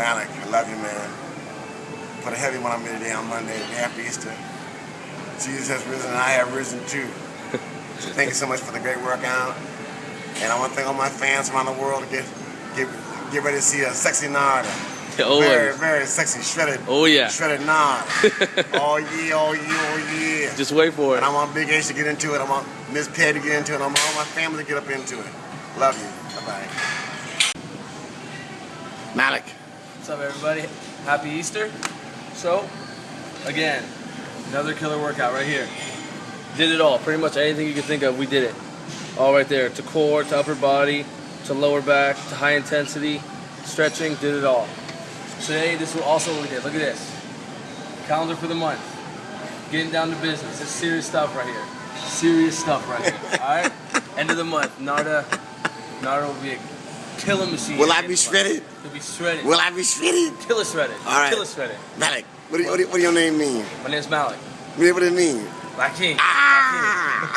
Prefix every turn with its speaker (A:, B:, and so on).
A: Malik, I love you, man. Put a heavy one on me today on Monday. Happy Easter. Jesus has risen and I have risen too. So thank you so much for the great workout. And I want to thank all my fans around the world to get get get ready to see a sexy Nard.
B: Always.
A: Oh, very, very sexy, shredded.
B: Oh, yeah.
A: Shredded Nard. oh yeah, oh yeah, oh yeah.
B: Just wait for it.
A: And I want Big H to get into it. I want Miss Patty to get into it. I want all my family to get up into it. Love you. Bye bye. Malik.
C: What's up, everybody? Happy Easter. So, again, another killer workout right here.
B: Did it all. Pretty much anything you could think of, we did it. All right there. To core, to upper body, to lower back, to high intensity, stretching, did it all.
C: Today, this is also what we did. Look at this. Calendar for the month. Getting down to business. It's serious stuff right here. Serious stuff right here. All right? End of the month. Narda, Narda will be killer machine.
A: Will I be
C: of the month.
A: shredded?
C: He'll be shredded.
A: Will I be shredded?
C: Killer shredded.
A: All right.
C: Killer shredded.
A: Malik. What do, what, do, what do your name mean?
C: My name's Malik.
A: What do, it mean?
C: Black King.
A: Ah!